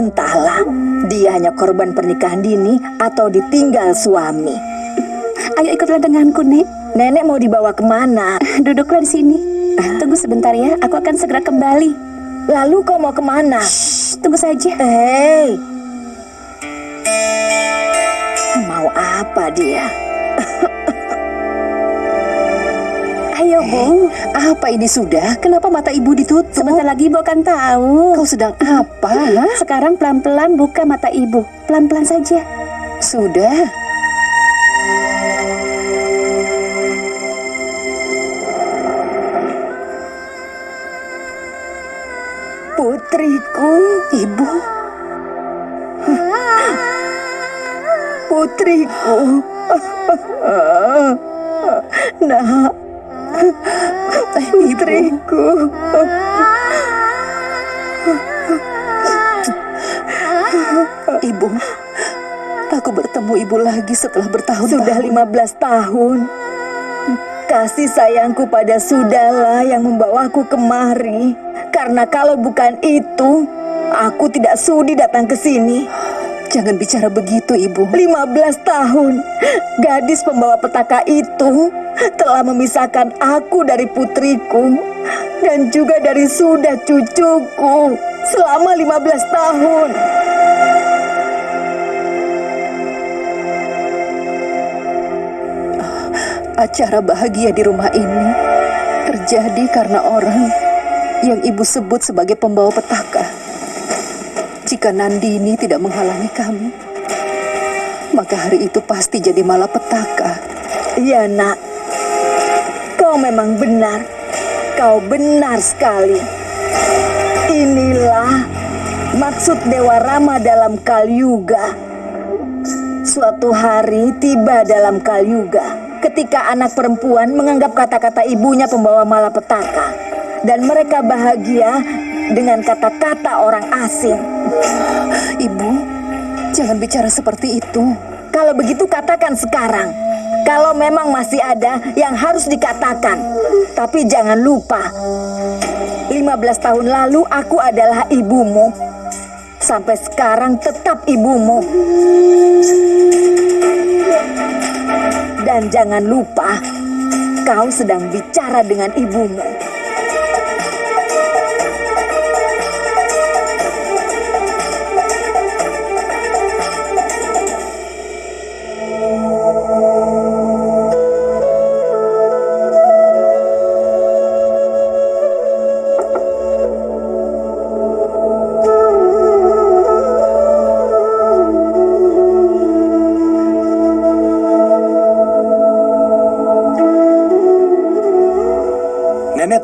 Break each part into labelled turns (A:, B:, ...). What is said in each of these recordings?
A: Entahlah, dia hanya korban pernikahan dini atau ditinggal suami.
B: Ayo ikutlah denganku, Nek.
A: Nenek mau dibawa ke mana?
B: Duduklah di sini. Tunggu sebentar ya, aku akan segera kembali.
A: Lalu kau mau ke mana?
B: Shh, tunggu saja.
A: Hei, mau apa dia?
B: Bu.
A: Apa ini sudah? Kenapa mata ibu ditutup?
B: Sebentar lagi Ibu akan tahu.
A: Kau sedang apa?
B: Sekarang pelan-pelan buka mata Ibu. Pelan-pelan saja.
A: Sudah. Putriku, ibu. Putriku. Nak. Putriku. Ibu, aku bertemu ibu lagi setelah bertahun-tahun. Sudah 15 tahun. Kasih sayangku pada Sudahlah yang membawaku kemari. Karena kalau bukan itu, aku tidak sudi datang ke sini. Jangan bicara begitu, Ibu. 15 tahun, gadis pembawa petaka itu telah memisahkan aku dari putriku dan juga dari sudah cucuku selama 15 tahun. Acara bahagia di rumah ini terjadi karena orang yang ibu sebut sebagai pembawa petaka. Jika Nandini tidak menghalangi kami, maka hari itu pasti jadi malapetaka. Iya, Nak. Kau memang benar. Kau benar sekali. Inilah maksud Dewa Rama dalam Kalyuga. Suatu hari tiba dalam Kalyuga ketika anak perempuan menganggap kata-kata ibunya pembawa malapetaka dan mereka bahagia dengan kata-kata orang asing. Ibu, jangan bicara seperti itu. Kalau begitu katakan sekarang. Kalau memang masih ada yang harus dikatakan. Tapi jangan lupa, 15 tahun lalu aku adalah ibumu. Sampai sekarang tetap ibumu. Dan jangan lupa, kau sedang bicara dengan ibumu.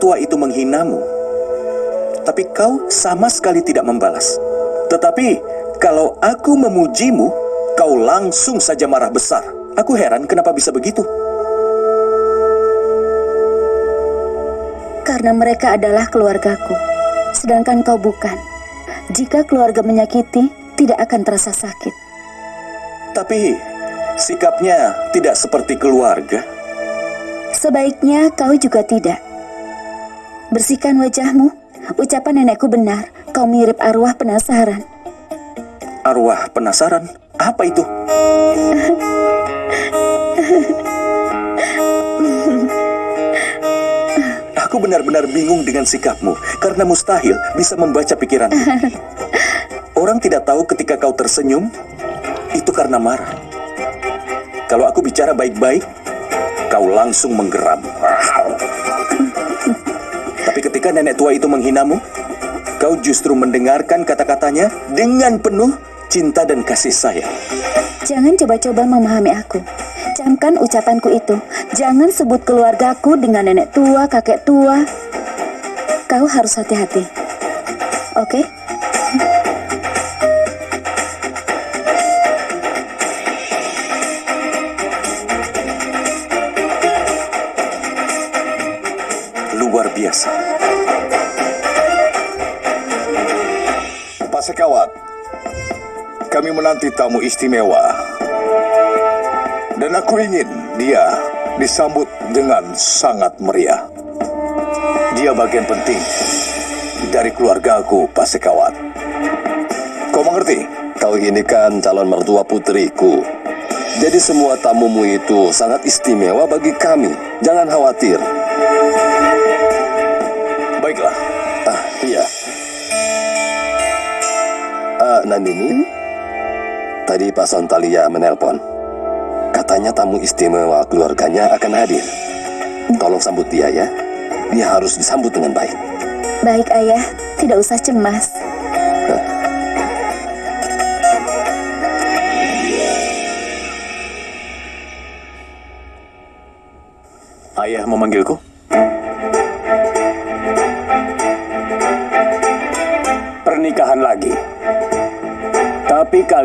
C: Tua itu menghinamu, tapi kau sama sekali tidak membalas. Tetapi kalau aku memujimu, kau langsung saja marah besar. Aku heran kenapa bisa begitu.
B: Karena mereka adalah keluargaku, sedangkan kau bukan. Jika keluarga menyakiti, tidak akan terasa sakit.
C: Tapi sikapnya tidak seperti keluarga.
B: Sebaiknya kau juga tidak. Bersihkan wajahmu. Ucapan nenekku benar. Kau mirip arwah penasaran.
C: Arwah penasaran, apa itu? Aku benar-benar bingung dengan sikapmu karena mustahil bisa membaca pikiran. Orang tidak tahu ketika kau tersenyum itu karena marah. Kalau aku bicara baik-baik, kau langsung menggeram. Ketika nenek tua itu menghinamu, kau justru mendengarkan kata-katanya dengan penuh cinta dan kasih sayang.
B: Jangan coba-coba memahami aku. Camkan ucapanku itu. Jangan sebut keluargaku dengan nenek tua, kakek tua. Kau harus hati-hati. Oke?
C: Luar biasa.
D: Kami menanti tamu istimewa. Dan aku ingin dia disambut dengan sangat meriah. Dia bagian penting dari keluarga aku, Pak Sekawat. Kau mengerti?
E: Kau ini kan calon mertua putriku. Jadi semua tamumu itu sangat istimewa bagi kami. Jangan khawatir.
D: Baiklah.
E: Ah, iya. Ah, Nandini, tadi Pak Sontalia menelpon. Katanya tamu istimewa keluarganya akan hadir. Tolong sambut dia ya. Dia harus disambut dengan baik.
B: Baik ayah, tidak usah cemas.
F: Ayah memanggilku?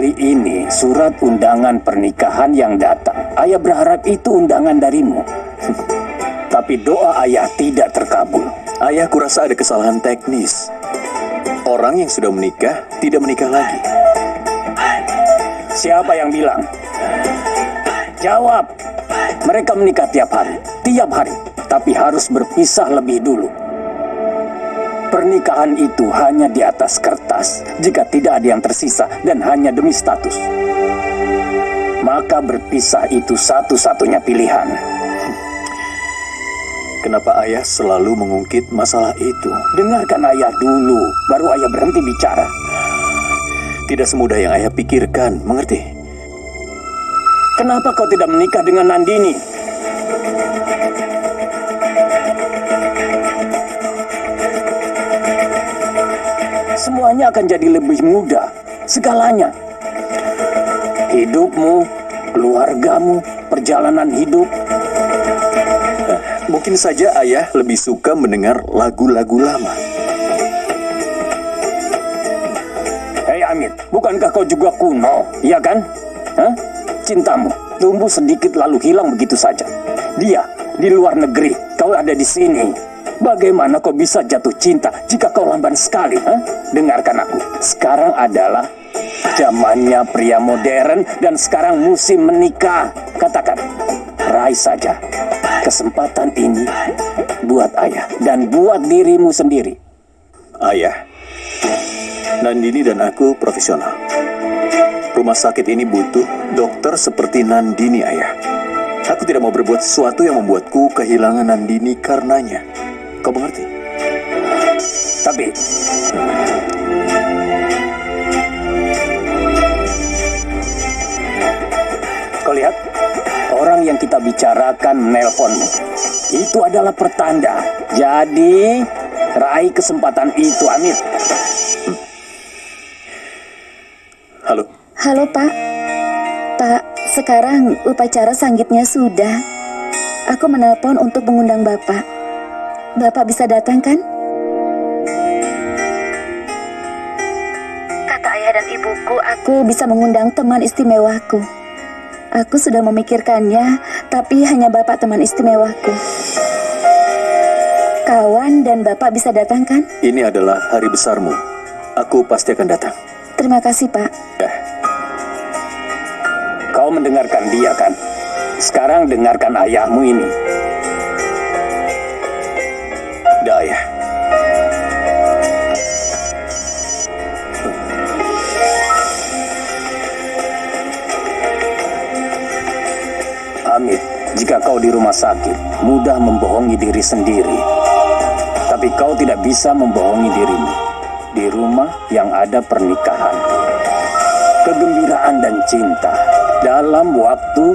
G: Kali ini surat undangan pernikahan yang datang. Ayah berharap itu undangan darimu. Tapi doa ayah tidak terkabul.
F: Ayah kurasa ada kesalahan teknis. Orang yang sudah menikah tidak menikah lagi.
G: Siapa yang bilang? Jawab. Mereka menikah tiap hari, tiap hari, tapi harus berpisah lebih dulu. Pernikahan itu hanya di atas kertas jika tidak ada yang tersisa dan hanya demi status. Maka berpisah itu satu-satunya pilihan.
F: Kenapa ayah selalu mengungkit masalah itu?
G: Dengarkan ayah dulu, baru ayah berhenti bicara.
F: Tidak semudah yang ayah pikirkan, mengerti?
G: Kenapa kau tidak menikah dengan Nandini? Semuanya akan jadi lebih mudah, segalanya. Hidupmu, keluargamu, perjalanan hidup.
F: Mungkin saja ayah lebih suka mendengar lagu-lagu lama.
G: Hei Amit, bukankah kau juga kuno, iya kan? Hah? Cintamu tumbuh sedikit lalu hilang begitu saja. Dia di luar negeri, kau ada di sini. Bagaimana kau bisa jatuh cinta jika kau lamban sekali? Hah? Dengarkan aku, sekarang adalah zamannya pria modern dan sekarang musim menikah. Katakan, raih saja kesempatan ini buat ayah dan buat dirimu sendiri.
F: Ayah, Nandini dan aku profesional. Rumah sakit ini butuh dokter seperti Nandini, ayah. Aku tidak mau berbuat sesuatu yang membuatku kehilangan Nandini karenanya. Kau mengerti?
G: Tapi Kau lihat, orang yang kita bicarakan menelponmu. Itu adalah pertanda. Jadi, raih kesempatan itu, Amir.
F: Halo,
B: Halo Pak. Pak, sekarang upacara sanggitnya sudah. Aku menelpon untuk mengundang Bapak. Bapak bisa datang kan? Kata ayah dan ibuku, aku bisa mengundang teman istimewaku. Aku sudah memikirkannya, tapi hanya Bapak teman istimewaku. Kawan dan Bapak bisa datang kan?
F: ini adalah hari besarmu. Aku pasti akan datang.
B: Terima kasih Pak.
F: Ya,
G: Kau mendengarkan dia kan? Sekarang dengarkan ayahmu ini.
F: Dah ayah.
G: Amit, jika kau di rumah sakit, mudah membohongi diri sendiri. Tapi kau tidak bisa membohongi dirimu. Di rumah yang ada pernikahan. Kegembiraan dan cinta. Dalam waktu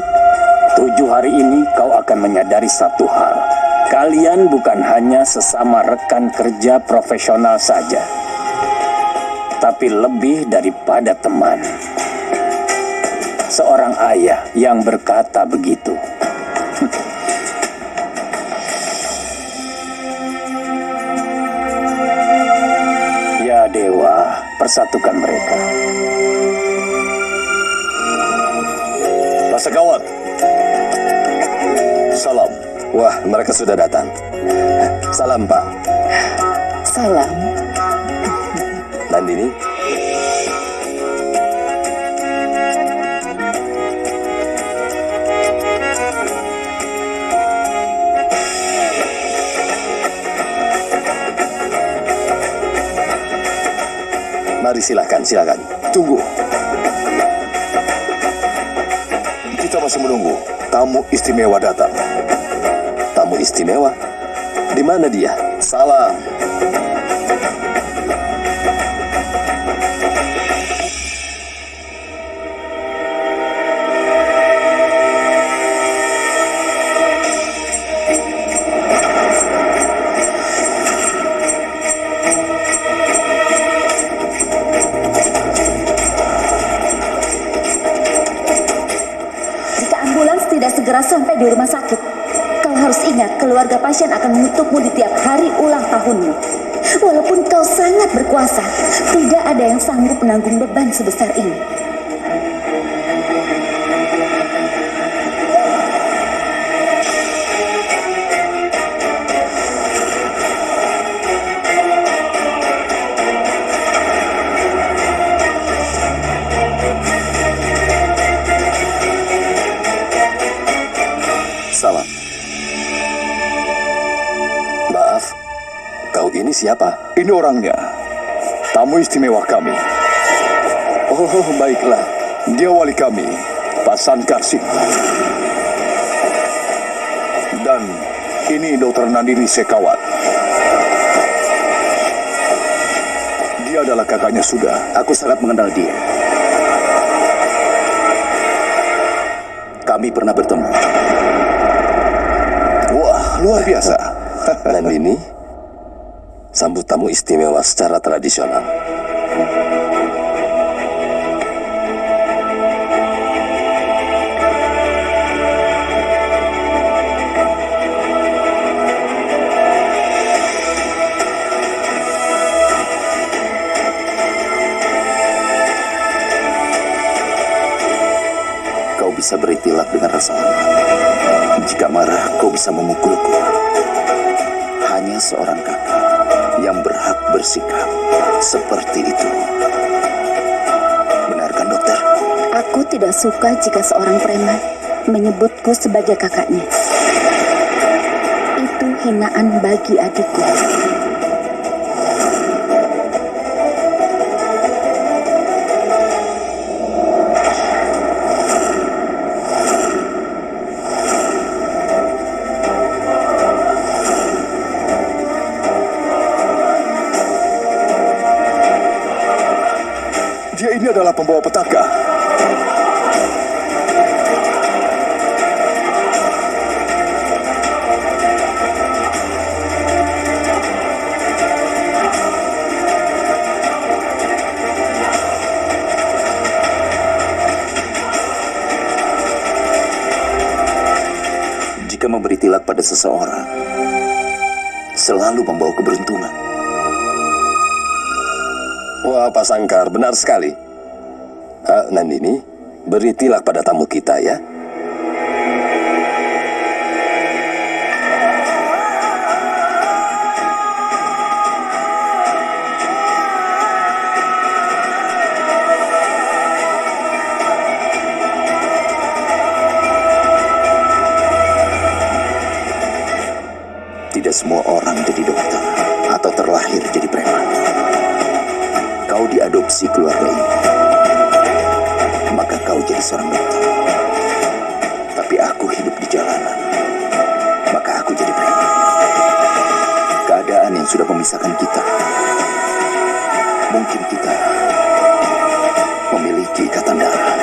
G: tujuh hari ini kau akan menyadari satu hal. Kalian bukan hanya sesama rekan kerja profesional saja. Tapi lebih daripada teman seorang ayah yang berkata begitu. ya dewa, persatukan mereka.
D: Pasakawat. Salam.
E: Wah, mereka sudah datang. Salam, Pak.
B: Salam.
E: Nandini, Mari silakan, silakan.
D: tunggu. Kita masih menunggu tamu istimewa datang.
E: Tamu istimewa? Di mana dia? Salam.
B: Segera sampai di rumah sakit, pasien akan mengutukmu di tiap hari ulang tahunmu. Walaupun kau sangat berkuasa, tidak ada yang sanggup menanggung beban sebesar ini.
E: Ini
D: orangnya. Tamu istimewa kami.
E: Oh, baiklah.
D: Dia wali kami, Pak Sankarsip. Dan ini Dr. Nandini Sekawat. Dia adalah kakaknya sudah.
H: Aku sangat mengenal dia. Kami pernah bertemu.
D: Wah, luar biasa.
E: Nandini, sambut tamu istimewa secara tradisional.
H: Kau bisa beritilak dengan rasa. Jika marah, kau bisa memukulku. Hanya seorang kakak yang berhak bersikap seperti itu. Benarkan dokter?
B: Aku tidak suka jika seorang preman menyebutku sebagai kakaknya. Itu hinaan bagi adikku.
E: Pak Sangkar, benar sekali. Ah, Nandini, beri tilak pada tamu kita ya.
H: Kau diadopsi keluarga ini. Maka kau jadi seorang dokter. Tapi aku hidup di jalanan. Maka aku jadi preman. Keadaan yang sudah memisahkan kita. Mungkin kita memiliki ikatan darah.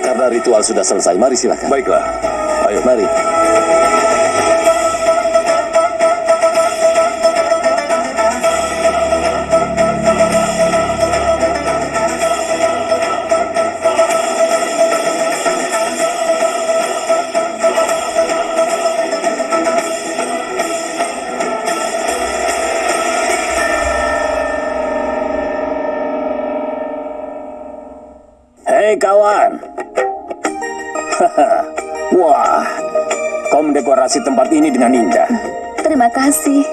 E: Karena ritual sudah selesai, mari silakan.
D: Baiklah, ayo.
E: Mari.
G: Dengan indah.
B: Terima kasih.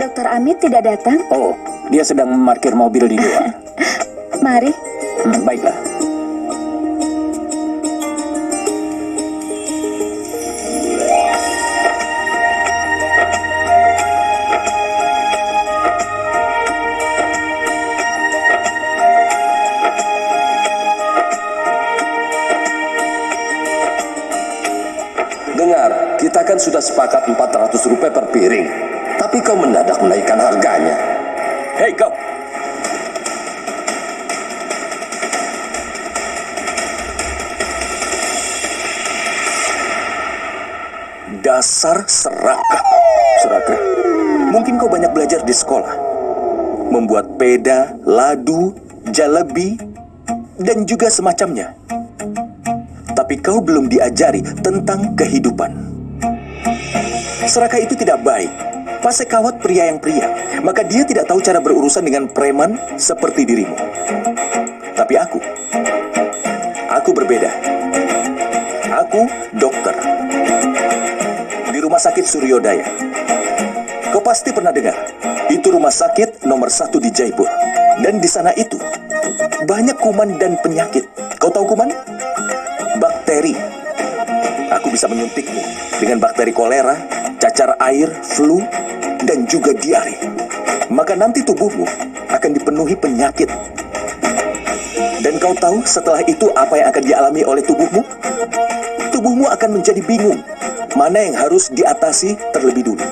B: Dokter Amit tidak datang?
G: Oh, dia sedang memarkir mobil di luar.
B: Mari.
G: Hmm, baiklah.
E: Tapi kau mendadak menaikkan harganya.
C: Hei kau! Dasar serakah. Serakah? Mungkin kau banyak belajar di sekolah. Membuat peda, ladu, jalebi, dan juga semacamnya. Tapi kau belum diajari tentang kehidupan. Serakah itu tidak baik. Pasekawat pria yang pria, maka dia tidak tahu cara berurusan dengan preman seperti dirimu. Tapi aku, aku berbeda. Aku dokter di rumah sakit Suryodaya. Kau pasti pernah dengar, itu rumah sakit nomor satu di Jaipur. Dan di sana itu banyak kuman dan penyakit. Kau tahu kuman? Bakteri. Aku bisa menyuntikmu dengan bakteri kolera, cacar air, flu, dan juga diare. Maka nanti tubuhmu akan dipenuhi penyakit. Dan kau tahu setelah itu apa yang akan dialami oleh tubuhmu? Tubuhmu akan menjadi bingung mana yang harus diatasi terlebih dulu.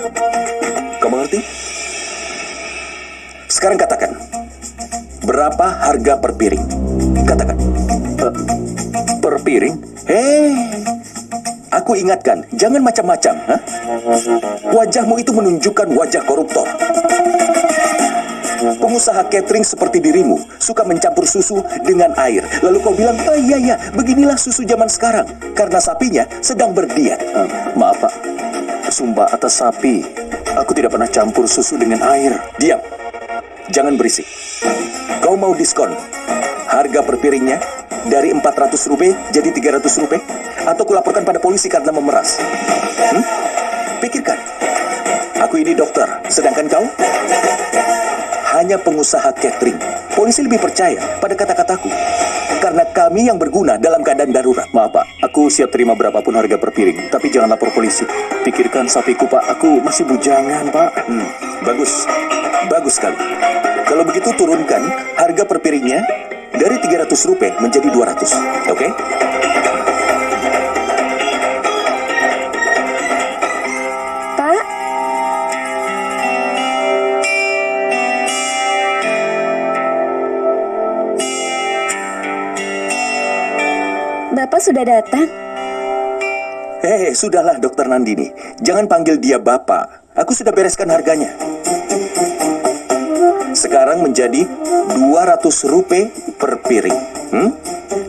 C: Kau mengerti? Sekarang katakan, berapa harga per piring? Katakan. "Eh, per piring? Hei, aku ingatkan, jangan macam-macam. Wajahmu itu menunjukkan wajah koruptor. Pengusaha catering seperti dirimu suka mencampur susu dengan air. Lalu kau bilang, oh iya iya, beginilah susu zaman sekarang. Karena sapinya sedang berdiet. Eh, maaf pak, sumpah atas sapi. Aku tidak pernah campur susu dengan air. Diam, jangan berisik. Kau mau diskon? Harga per piringnya dari 400 rupiah jadi 300 rupiah? Atau kulaporkan pada polisi karena memeras? Hmm? Pikirkan. Aku ini dokter, sedangkan kau? hanya pengusaha catering. Polisi lebih percaya pada kata-kataku. Karena kami yang berguna dalam keadaan darurat. Maaf pak, aku siap terima berapapun harga per piring. Tapi jangan lapor polisi. Pikirkan sapiku pak, aku masih bujangan pak. Hmm, bagus. Bagus sekali. Kalau begitu turunkan harga per piringnya dari 300 rupiah menjadi 200. Oke?
B: Pak, sudah datang.
C: Hei, sudahlah dokter Nandini. Jangan panggil dia bapak. Aku sudah bereskan harganya. Sekarang menjadi 200 rupiah per piring. Hmm?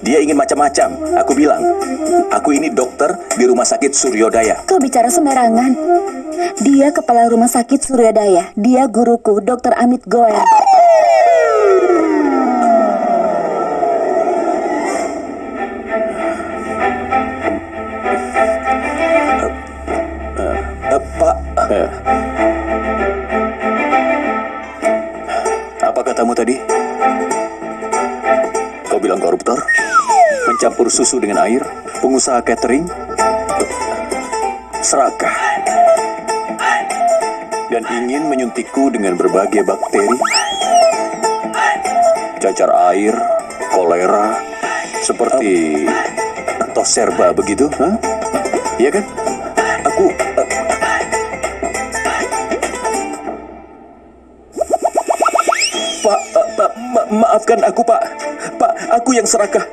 C: Dia ingin macam-macam. Aku bilang, aku ini dokter di rumah sakit Suryodaya.
B: Kau bicara sembarangan. Dia kepala rumah sakit Suryodaya. Dia guruku, Dr. Amit Goel.
G: Dengan air? Pengusaha catering? Serakah. Dan ingin menyuntikku dengan berbagai bakteri? Cacar air, kolera, seperti toserba begitu? Hah? Iya kan?
C: aku... eh, Pak, eh, Pak, ma- maafkan aku, Pak. Pak, aku yang serakah.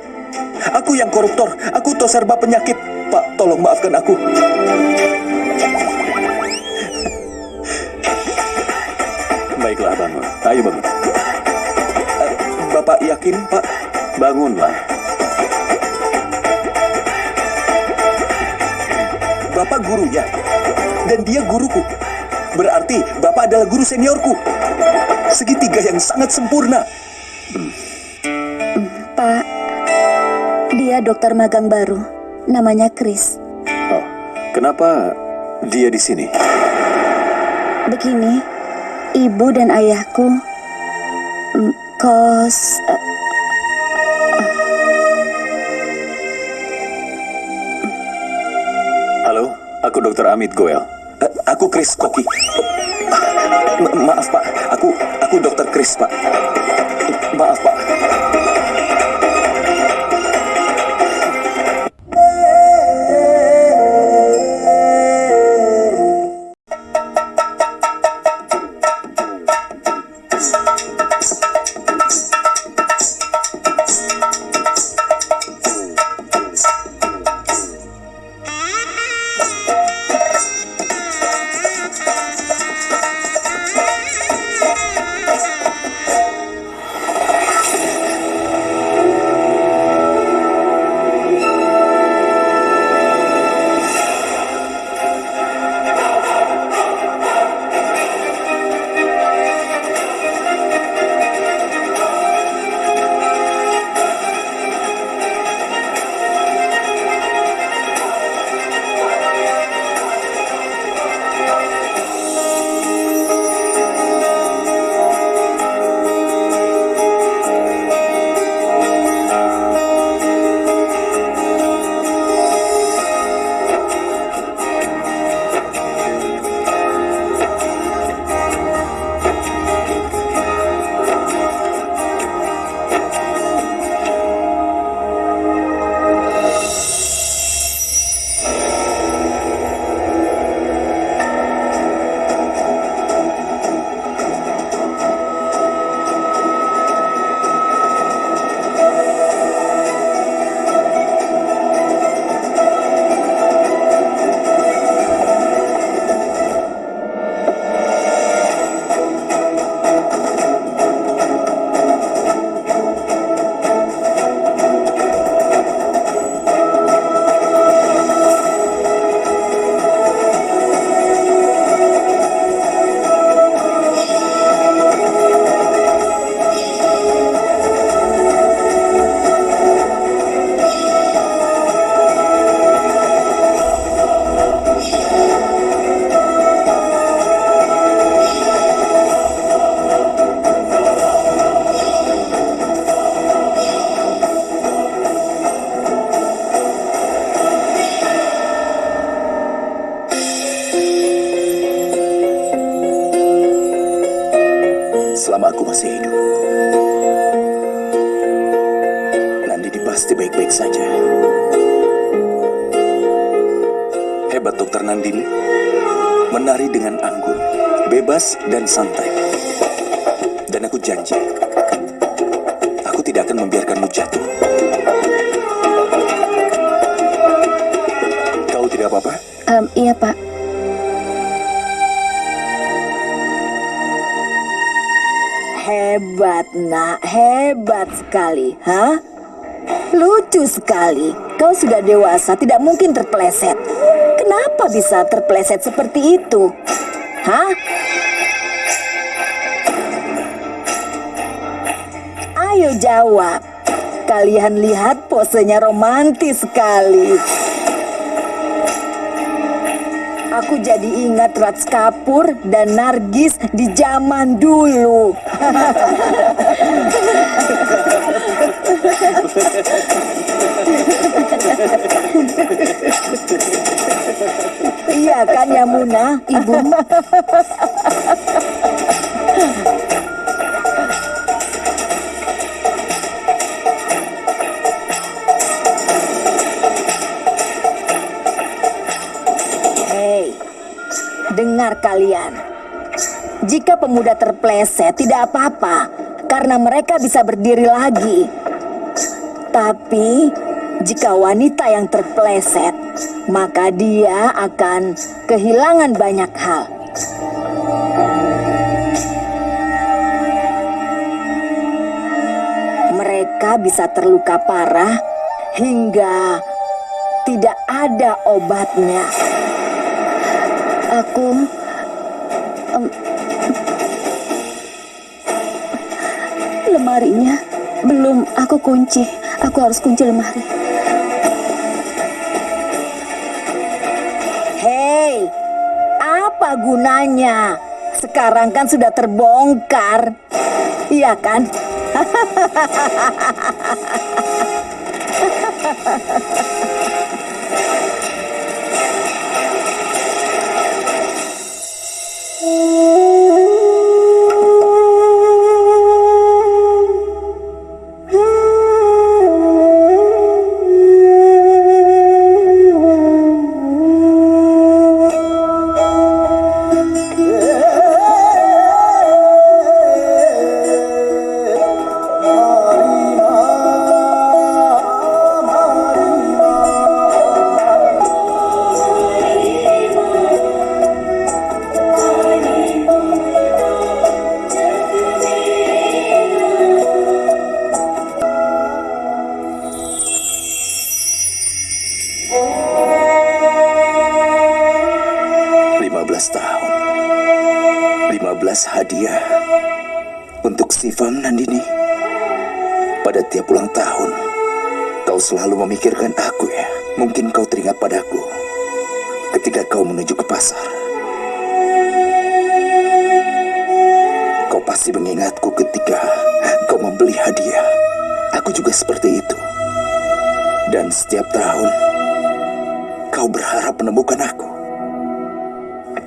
C: Aku yang koruptor. Aku toserba penyakit. Pak, tolong maafkan aku.
G: Baiklah, bangun. Ayo bangun.
C: Eh, Bapak yakin, Pak?
G: Bangunlah.
C: Bapak gurunya. Dan dia guruku. Berarti Bapak adalah guru seniorku. Segitiga yang sangat sempurna.
B: Dokter magang baru. Namanya Chris.
G: Oh, kenapa dia di sini?
B: Begini, ibu dan ayahku mm, kos eh,
G: Halo, aku Dr. Amit Goel.
C: Eh, aku Chris Koki. Ma- maaf, Pak. Aku aku dokter Chris, Pak. Maaf, Pak.
B: Em, iya, Pak.
A: Hebat, nak. Hebat sekali. Hah? Lucu sekali. Kau sudah dewasa, tidak mungkin terpeleset. Kenapa bisa terpeleset seperti itu? Hah? Ayo jawab. Kalian lihat posenya romantis sekali. Aku jadi ingat Rats Kapur dan Nargis di zaman dulu. Iya kan ya Muna?
B: Ibu,
A: dengar kalian. Jika pemuda terpleset tidak apa-apa, karena mereka bisa berdiri lagi. Tapi, jika wanita yang terpleset, maka dia akan kehilangan banyak hal. Mereka bisa terluka parah hingga tidak ada obatnya.
B: aku... lemarinya belum aku kunci. Aku harus kunci lemari.
A: Hei, apa gunanya? Sekarang kan sudah terbongkar. Iya kan?
C: Lima Pasti mengingatku ketika kau membeli hadiah. Aku juga seperti itu. Dan setiap tahun, kau berharap menemukan aku.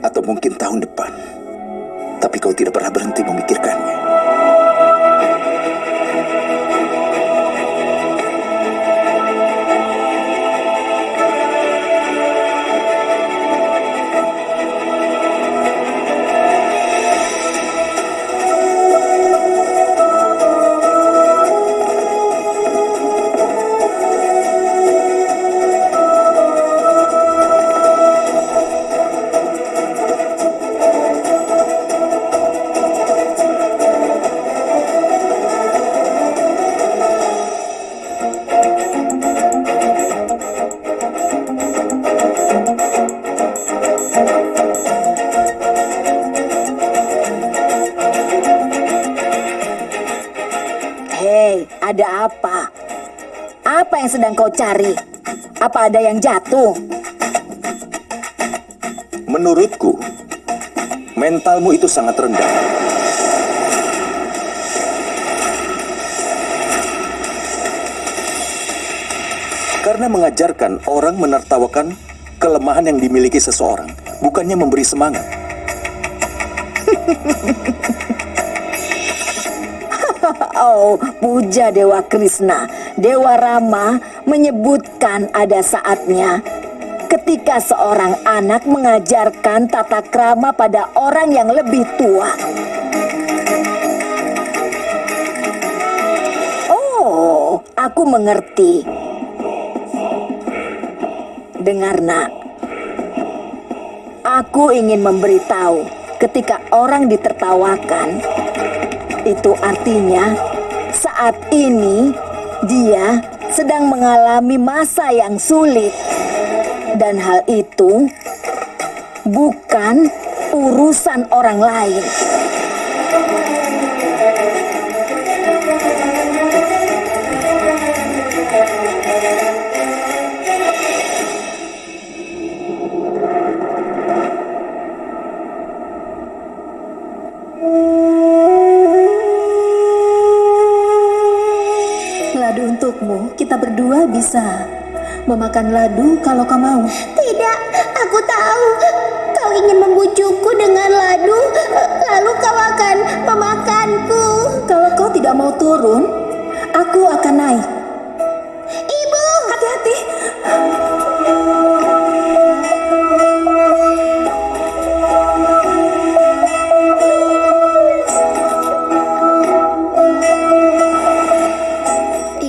C: Atau mungkin tahun depan. Tapi kau tidak pernah berhenti memikirkannya.
A: Sedang kau cari? Apa ada yang jatuh?
C: Menurutku, mentalmu itu sangat rendah. Karena mengajarkan orang menertawakan kelemahan yang dimiliki seseorang, bukannya memberi semangat.
A: Oh, puja Dewa Krishna. Dewa Rama menyebutkan ada saatnya ketika seorang anak mengajarkan tata krama pada orang yang lebih tua. Oh, aku mengerti. Dengar, Nak. Aku ingin memberitahu ketika orang ditertawakan, itu artinya saat ini dia sedang mengalami masa yang sulit. Dan hal itu bukan urusan orang lain.
I: Kita berdua bisa memakan ladu kalau kau mau.
J: Tidak, aku tahu. Kau ingin membujukku dengan ladu, lalu kau akan memakanku.
I: Kalau kau tidak mau turun, aku akan naik.
J: Ibu,
I: Hati-hati.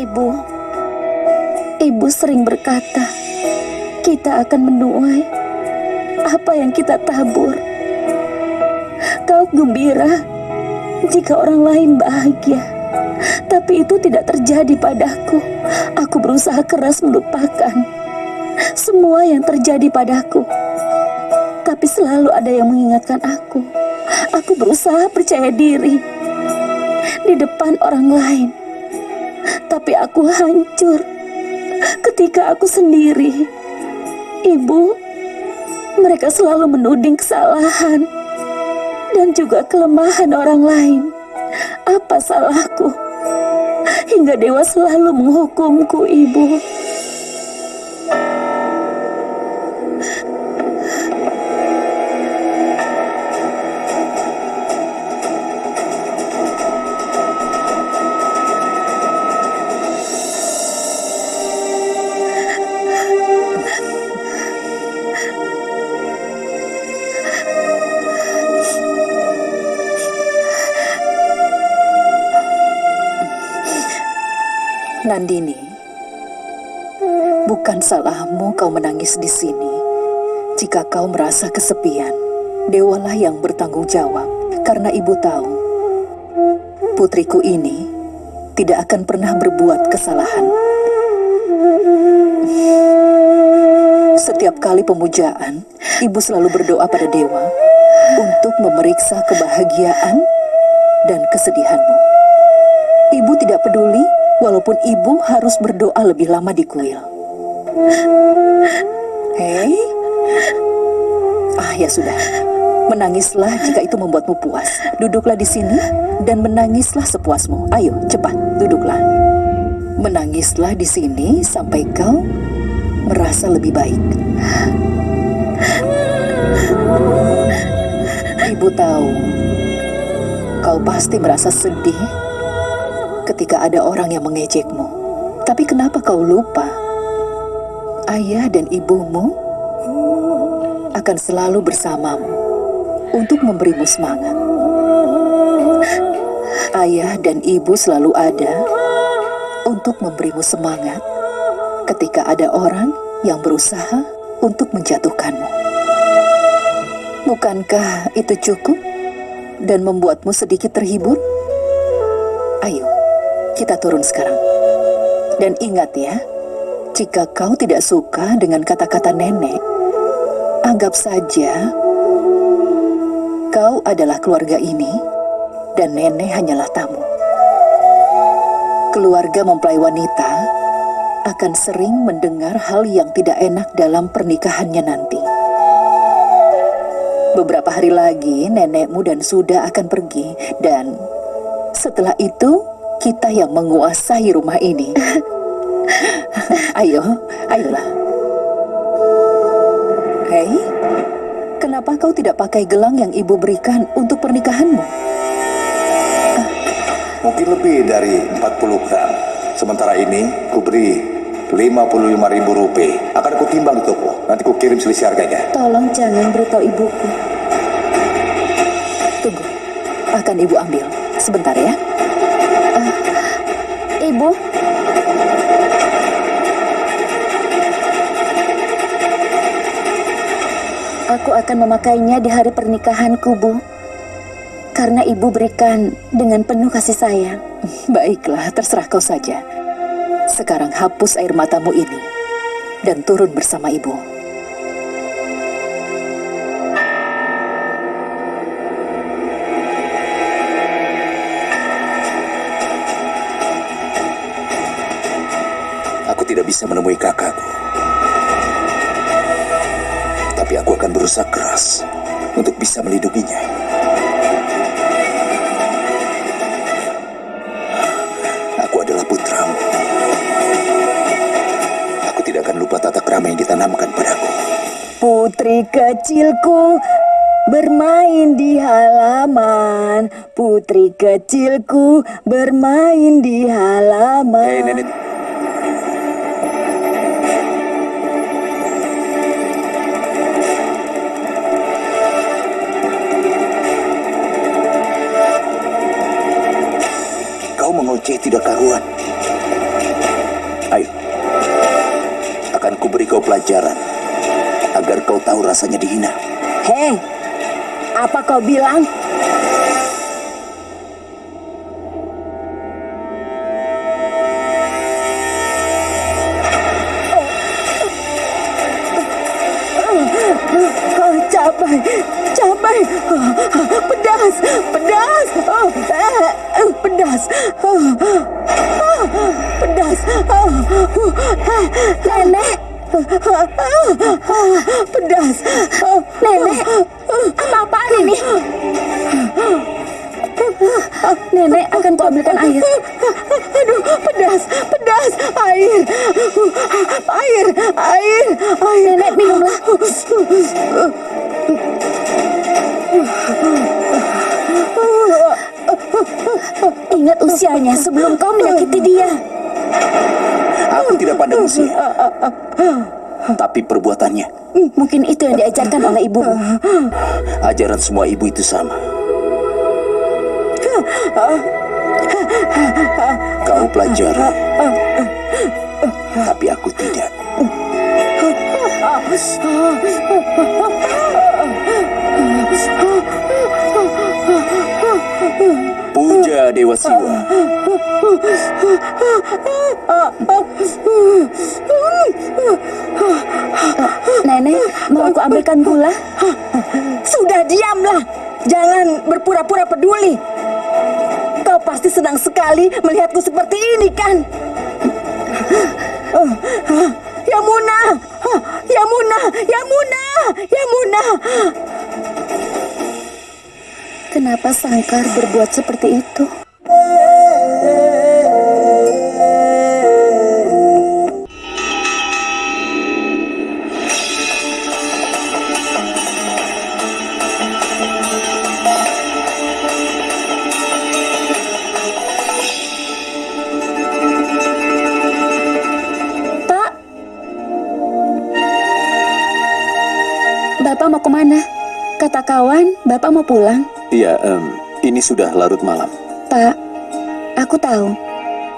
I: Ibu, ibu sering berkata, kita akan menuai apa yang kita tabur. Kau gembira jika orang lain bahagia. Tapi itu tidak terjadi padaku. Aku berusaha keras melupakan semua yang terjadi padaku. Tapi selalu ada yang mengingatkan aku. Aku berusaha percaya diri di depan orang lain. Tapi aku hancur ketika aku sendiri. Ibu, mereka selalu menuding kesalahan dan juga kelemahan orang lain. Apa salahku? Hingga dewa selalu menghukumku, ibu. Nandini, bukan salahmu kau menangis di sini. Jika kau merasa kesepian, dewalah yang bertanggung jawab. Karena ibu tahu, putriku ini tidak akan pernah berbuat kesalahan. Setiap kali pemujaan, ibu selalu berdoa pada dewa untuk memeriksa kebahagiaan dan kesedihanmu. Ibu tidak peduli walaupun ibu harus berdoa lebih lama di kuil. Hei, ah ya sudah. Menangislah jika itu membuatmu puas. Duduklah di sini dan menangislah sepuasmu. Ayo, cepat, duduklah. Menangislah di sini sampai kau merasa lebih baik. Ibu tahu, kau pasti merasa sedih ketika ada orang yang mengejekmu. Tapi kenapa kau lupa? Ayah dan ibumu akan selalu bersamamu untuk memberimu semangat. Ayah dan ibu selalu ada untuk memberimu semangat ketika ada orang yang berusaha untuk menjatuhkanmu. Bukankah itu cukup dan membuatmu sedikit terhibur? Kita turun sekarang. Dan ingat ya, jika kau tidak suka dengan kata-kata nenek, anggap saja kau adalah keluarga ini dan nenek hanyalah tamu. Keluarga mempelai wanita akan sering mendengar hal yang tidak enak dalam pernikahannya nanti. Beberapa hari lagi nenekmu dan Suda akan pergi dan setelah itu kita yang menguasai rumah ini. Ayo, ayolah. Hei, kenapa kau tidak pakai gelang yang ibu berikan untuk pernikahanmu? Ah,
D: Mungkin lebih dari 40 gram. Sementara ini, ku beri 55 ribu rupiah. Akan ku timbang di toko. Nanti ku kirim selisih harganya.
B: Tolong jangan beritahu ibuku.
A: Tunggu, akan ibu ambil. Sebentar ya.
B: Ibu, aku akan memakainya di hari pernikahanku, Bu. Karena ibu berikan dengan penuh kasih sayang.
A: Baiklah, terserah kau saja. Sekarang hapus air matamu ini dan turun bersama ibu.
C: Tidak bisa menemui kakakku. Tapi aku akan berusaha keras untuk bisa melindunginya. Aku adalah putramu. Aku tidak akan lupa tata krama yang ditanamkan padaku.
A: Putri kecilku bermain di halaman. Putri kecilku bermain di halaman.
C: Hei nenek, tidak karuan. Ayo, akan kuberi kau pelajaran agar kau tahu rasanya dihina.
A: Hei, apa kau bilang?
B: Ingat usianya sebelum kau menyakiti dia.
C: Aku tidak pandang usia, tapi perbuatannya.
B: Mungkin itu yang diajarkan oleh ibumu.
C: Ajaran semua ibu itu sama. Kau pelajari, tapi aku tidak. Puja Dewa Siwa.
B: Nenek, mau aku ambilkan gula?
A: Sudah diamlah, jangan berpura-pura peduli. Kau pasti senang sekali melihatku seperti ini kan? Yamuna, Yamuna, Yamuna, Yamuna.
B: Kenapa Sangkar berbuat seperti itu? Pak, Bapak mau ke mana? Kata kawan, Bapak mau pulang.
C: Iya, em, ini sudah larut malam.
B: Pak, aku tahu.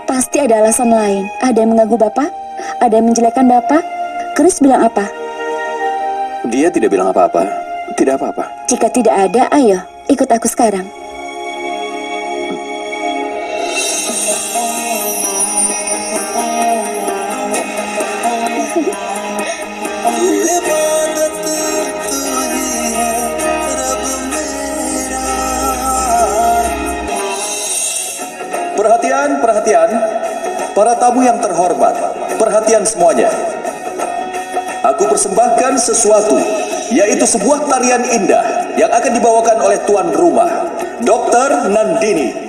B: Pasti ada alasan lain. Ada yang mengganggu Bapak? Ada yang menjelekkan Bapak? Chris bilang apa?
C: Dia tidak bilang apa-apa. Tidak apa-apa.
B: Jika tidak ada, ayo, ikut aku sekarang.
C: Perhatian, perhatian. Para tamu yang terhormat, perhatian semuanya. Aku persembahkan sesuatu, yaitu sebuah tarian indah yang akan dibawakan oleh tuan rumah, Dr. Nandini.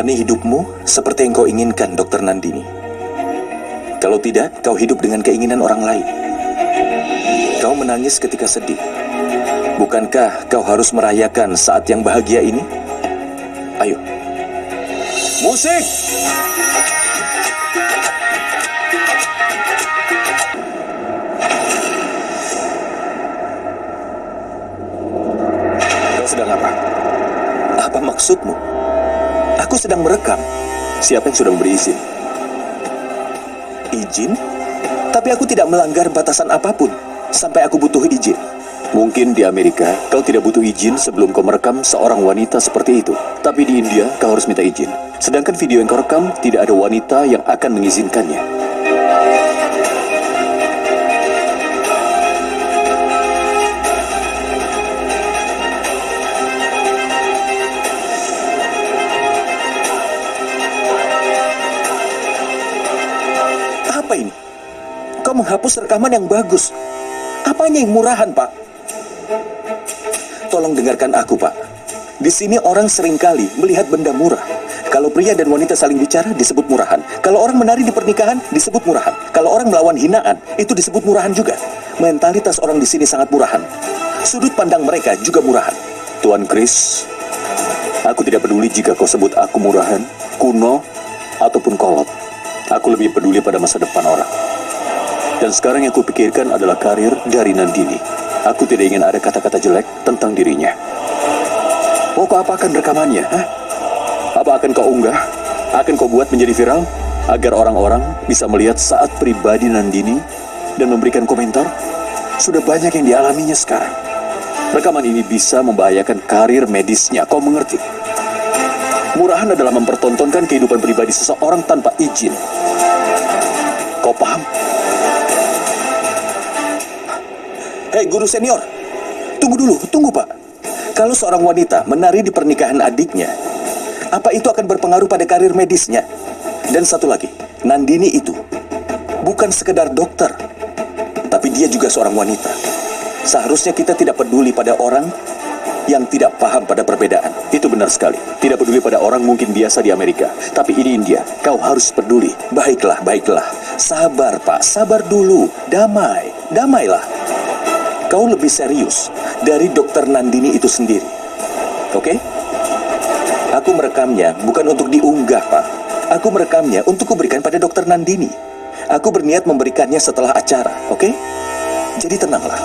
C: Jalani hidupmu seperti yang kau inginkan, Dokter Nandini. Kalau tidak, kau hidup dengan keinginan orang lain. Kau menangis ketika sedih. Bukankah kau harus merayakan saat yang bahagia ini? Ayo. Musik! Kau sedang apa? Apa maksudmu? Aku sedang merekam. Siapa yang sudah memberi izin? Izin? Tapi aku tidak melanggar batasan apa pun sampai aku butuh izin. Mungkin di Amerika kau tidak butuh izin sebelum kau merekam seorang wanita seperti itu. Tapi di India kau harus minta izin. Sedangkan video yang kau rekam tidak ada wanita yang akan mengizinkannya. Menghapus rekaman yang bagus. Apanya yang murahan, Pak? Tolong dengarkan aku, Pak. Di sini orang sering kali melihat benda murah. Kalau pria dan wanita saling bicara, disebut murahan. Kalau orang menari di pernikahan, disebut murahan. Kalau orang melawan hinaan, itu disebut murahan juga. Mentalitas orang di sini sangat murahan. Sudut pandang mereka juga murahan. Tuan Chris, aku tidak peduli jika kau sebut aku murahan, kuno, ataupun kolot. Aku lebih peduli pada masa depan orang. Dan sekarang yang kupikirkan adalah karir dari Nandini. Aku tidak ingin ada kata-kata jelek tentang dirinya. Mau kau apakan rekamannya? Hah? Apa akan kau unggah? Akan kau buat menjadi viral? Agar orang-orang bisa melihat saat pribadi Nandini dan memberikan komentar? Sudah banyak yang dialaminya sekarang. Rekaman ini bisa membahayakan karir medisnya, kau mengerti? Murahan adalah mempertontonkan kehidupan pribadi seseorang tanpa izin. Kau paham? Hei guru senior, tunggu dulu, tunggu pak. Kalau seorang wanita menari di pernikahan adiknya, apa itu akan berpengaruh pada karir medisnya? Dan satu lagi, Nandini itu bukan sekedar dokter, tapi dia juga seorang wanita. Seharusnya kita tidak peduli pada orang yang tidak paham pada perbedaan. Itu benar sekali. Tidak peduli pada orang mungkin biasa di Amerika. Tapi ini India. Kau harus peduli. Baiklah, baiklah. Sabar, Pak. Sabar dulu. Damai. Damailah. Kau lebih serius dari dokter Nandini itu sendiri. Oke? Aku merekamnya bukan untuk diunggah, Pak. Aku merekamnya untuk kuberikan pada dokter Nandini. Aku berniat memberikannya setelah acara, oke? Jadi tenanglah.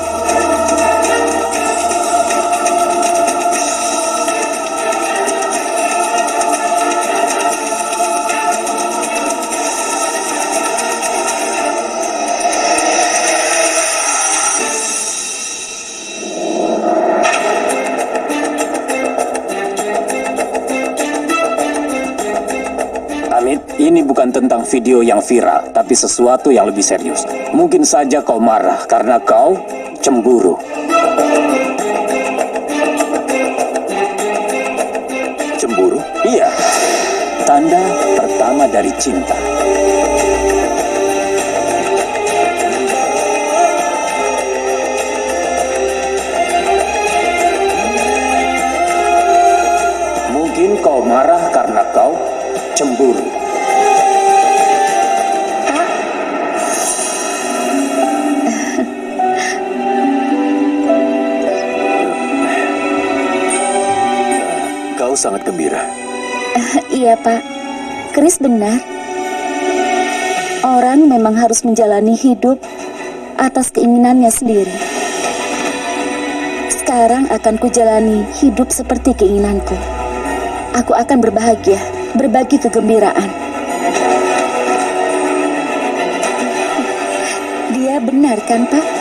G: Ini bukan tentang video yang viral, tapi sesuatu yang lebih serius. Mungkin saja kau marah karena kau cemburu.
C: Cemburu?
G: Iya, tanda pertama dari cinta. Mungkin kau marah karena kau cemburu.
B: Iya, Pak. Chris benar. Orang memang harus menjalani hidup atas keinginannya sendiri. Sekarang akan kujalani hidup seperti keinginanku. Aku akan berbahagia, berbagi kegembiraan. Dia benar kan, Pak?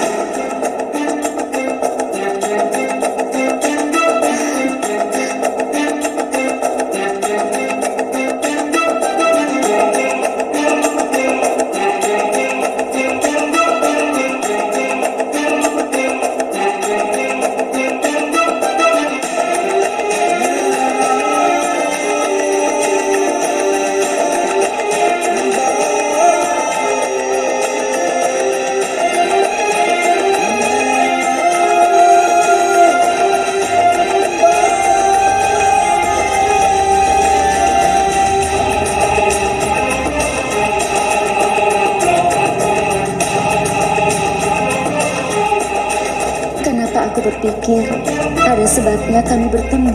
B: Bertemu.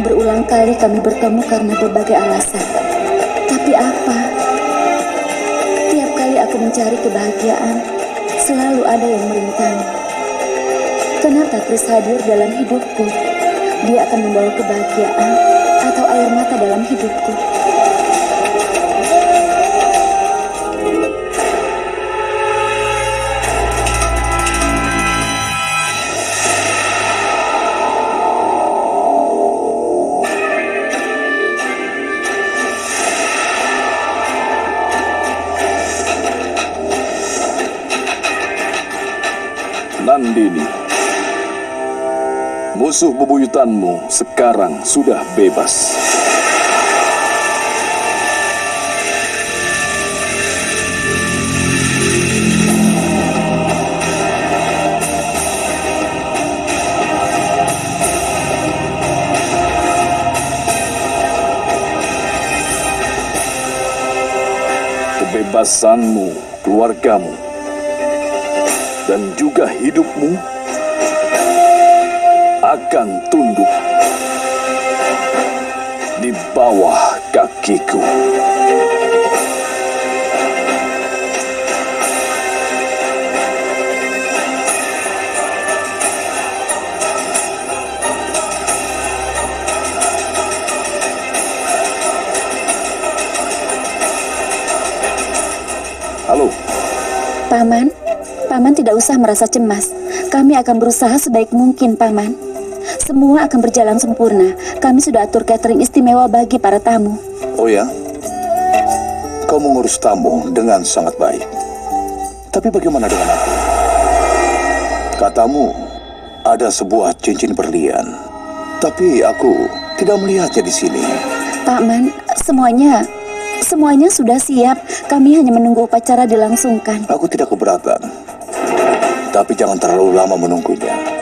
B: Berulang kali kami bertemu karena berbagai alasan. Tapi apa? Tiap kali aku mencari kebahagiaan, selalu ada yang merintangi. Kenapa Chris hadir dalam hidupku? Dia akan membawa kebahagiaan atau air mata dalam hidupku.
F: Musuh bebuyutanmu sekarang sudah bebas. Kebebasanmu, keluargamu, dan juga hidupmu akan tunduk di bawah kakiku. Halo,
B: Paman, Paman tidak usah merasa cemas. Kami akan berusaha sebaik mungkin, Paman. Semua akan berjalan sempurna. Kami sudah atur catering istimewa bagi para tamu.
D: Oh ya? Kau mengurus tamu dengan sangat baik. Tapi bagaimana dengan aku? Katamu ada sebuah cincin berlian. Tapi aku tidak melihatnya di sini.
B: Paman, semuanya semuanya sudah siap. Kami hanya menunggu upacara dilangsungkan.
D: Aku tidak keberatan. Tapi jangan terlalu lama menunggunya.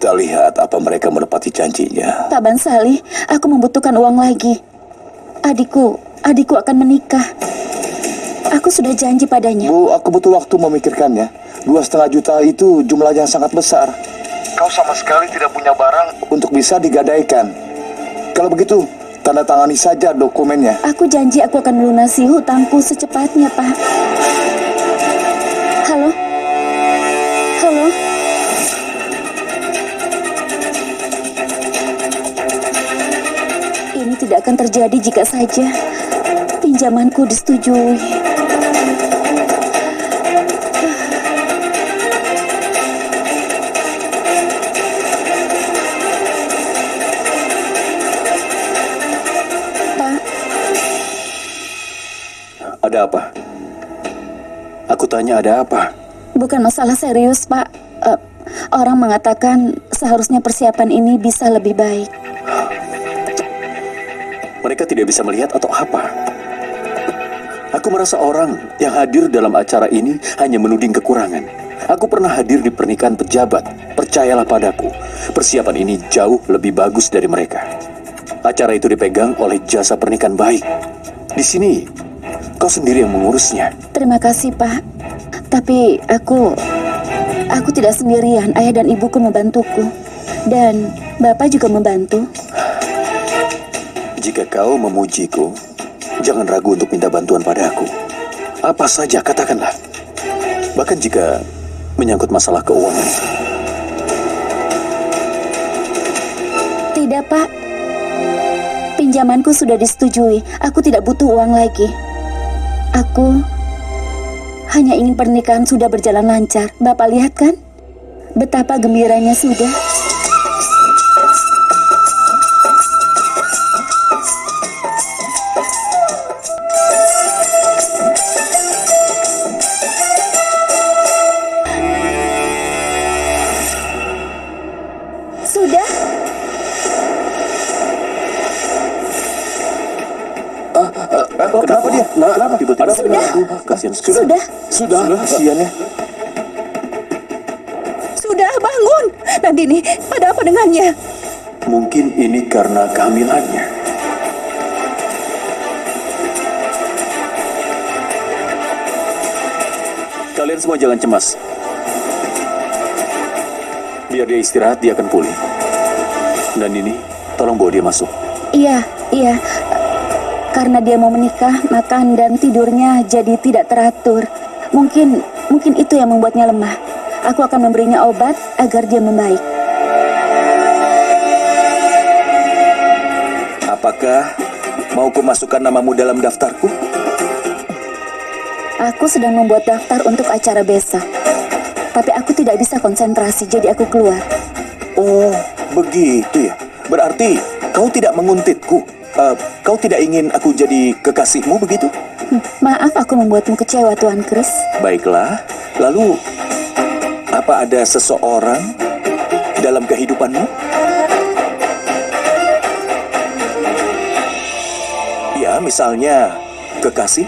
D: Kita lihat apa mereka menepati janjinya.
B: Pak Bansali, aku membutuhkan uang lagi. Adikku, adikku akan menikah. Aku sudah janji padanya.
D: Bu, aku butuh waktu memikirkannya. Dua setengah juta itu jumlah yang sangat besar. Kau sama sekali tidak punya barang untuk bisa digadaikan. Kalau begitu, tanda tangani saja dokumennya.
B: Aku janji aku akan melunasi hutangku secepatnya, Pak. Tidak akan terjadi jika saja pinjamanku disetujui. Pak,
F: ada apa? Aku tanya ada apa?
B: bukan masalah serius, Pak. Eh, orang mengatakan seharusnya persiapan ini bisa lebih baik.
F: Mereka tidak bisa melihat atau apa? Aku merasa orang yang hadir dalam acara ini hanya menuding kekurangan. Aku pernah hadir di pernikahan pejabat. Percayalah padaku, persiapan ini jauh lebih bagus dari mereka. Acara itu dipegang oleh jasa pernikahan baik. Di sini, kau sendiri yang mengurusnya.
B: Terima kasih, Pak. Tapi aku aku tidak sendirian. Ayah dan ibuku membantuku. Dan Bapak juga membantu.
F: Jika kau memujiku, jangan ragu untuk minta bantuan padaku. Apa saja katakanlah. Bahkan jika menyangkut masalah keuangan.
B: Tidak, Pak. Pinjamanku sudah disetujui. Aku tidak butuh uang lagi. Aku hanya ingin pernikahan sudah berjalan lancar. Bapak lihat kan? Betapa gembiranya sudah.
F: Kenapa dia? Kenapa? Tiba-tiba
B: Sudah.
F: Kasihan
B: Sudah?
F: Sudah. Kasihan ya.
A: Sudah bangun. Nandini, ada apa dengannya?
F: Mungkin ini karena kehamilannya. Kalian semua jangan cemas. Biar dia istirahat, dia akan pulih. Dan ini, tolong bawa dia masuk.
B: Iya, iya. Karena dia mau menikah, makan dan tidurnya jadi tidak teratur. Mungkin mungkin itu yang membuatnya lemah. Aku akan memberinya obat agar dia membaik.
C: Apakah mau ku masukkan namamu dalam daftarku?
B: Aku sedang membuat daftar untuk acara besok. Tapi aku tidak bisa konsentrasi, jadi aku keluar.
C: Oh, begitu ya. Berarti kau tidak menguntitku. Eh, kau tidak ingin aku jadi kekasihmu begitu?
B: Hmm, Maaf aku membuatmu kecewa, Tuan Chris.
C: Baiklah. Lalu, apa ada seseorang dalam kehidupanmu? Ya, misalnya kekasih